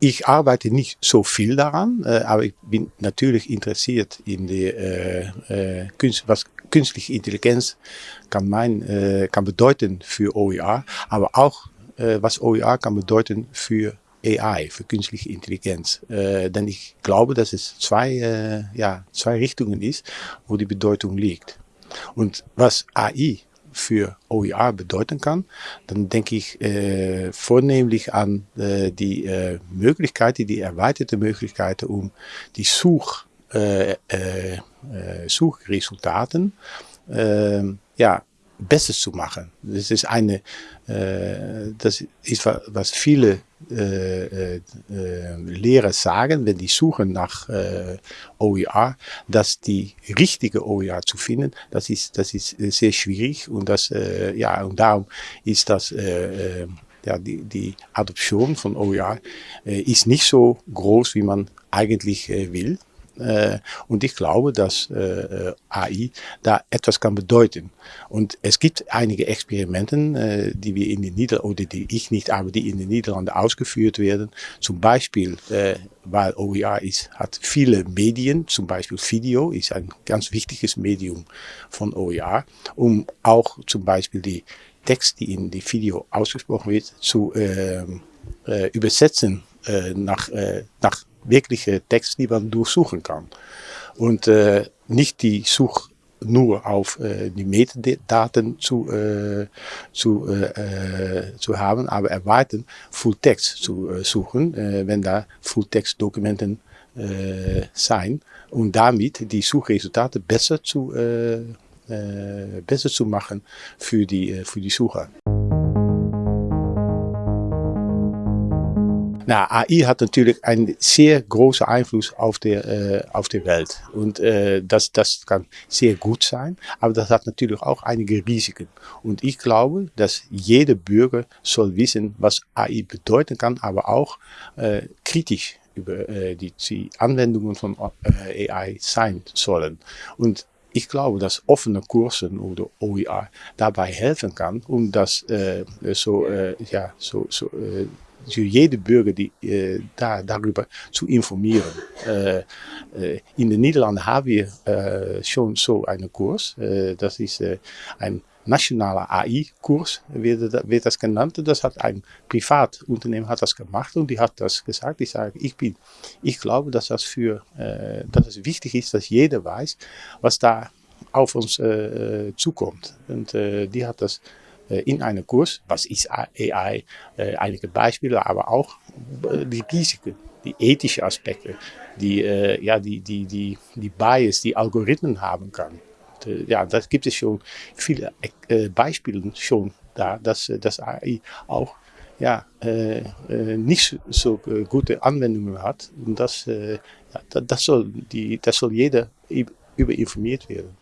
Ich arbeite nicht so viel daran, äh, aber ich bin natürlich interessiert in die, äh, äh, was künstliche Intelligenz kann, mein, äh, kann bedeuten für OER, aber auch äh, was OER kann bedeuten für AI, für künstliche Intelligenz. Äh, denn ich glaube, dass es zwei, äh, ja, zwei Richtungen ist, wo die Bedeutung liegt. Und was AI für OER bedeuten kann, dann denke ich äh, vornehmlich an äh, die äh, Möglichkeiten, die erweiterte Möglichkeiten, um die Such, äh, äh, Suchresultaten ja, besser zu machen. Das ist eine, äh, das ist was viele äh, äh, Lehrer sagen, wenn die suchen nach äh, OER, dass die richtige OER zu finden, das ist, das ist sehr schwierig und das, äh, ja, und darum ist das, äh, äh ja, die, die Adoption von OER äh, ist nicht so groß, wie man eigentlich äh, will. Äh, und ich glaube, dass äh, AI da etwas kann bedeuten. Und es gibt einige Experimenten, äh, die wir in den Niederlanden, oder die ich nicht, aber die in den Niederlanden ausgeführt werden. Zum Beispiel, weil OER ist, hat viele Medien, zum Beispiel Video ist ein ganz wichtiges Medium von OER, um auch zum Beispiel die Text, die in die Video ausgesprochen wird, zu äh, äh, übersetzen äh, nach, äh, nach wirkliche Text, die man durchsuchen kann. Und äh, nicht die Such nur auf äh, die Metadaten zu, äh, zu, äh, zu haben, aber erweitern Full Text zu äh, suchen, äh, wenn da Full Text Dokumenten äh, sein und damit die Suchresultate besser zu, äh, äh, besser zu machen für die, äh, für die Sucher. Na, AI hat natürlich einen sehr großen Einfluss auf der, äh, auf der Welt. Und äh, das, das kann sehr gut sein, aber das hat natürlich auch einige Risiken. Und ich glaube, dass jeder Bürger soll wissen, was AI bedeuten kann, aber auch äh, kritisch über äh, die, die Anwendungen von äh, AI sein sollen. Und ich glaube, dass offene Kursen oder OER dabei helfen kann, um das äh, so, äh, ja, so, so äh, für jede Bürger die, äh, da, darüber zu informieren. Äh, äh, in den Niederlanden haben wir schon so einen Kurs. Das ist ein nationaler AI-Kurs, wird, wird, das genannt. Das hat ein Privatunternehmen hat das gemacht und die hat das gesagt. Ich sage, ich bin, ich glaube, dass das für, dass es wichtig ist, dass jeder weiß, was da auf uns zukommt. Und die hat das in einem Kurs, was ist AI, einige Beispiele, aber auch die Risiken, die ethischen Aspekte, die, ja, die, die, die, die Bias, die Algorithmen haben kann. Ja, das gibt es schon viele Beispiele schon da, dass, dass AI auch ja, nicht so gute Anwendungen hat. Und das, das, soll die, das soll jeder über informiert werden.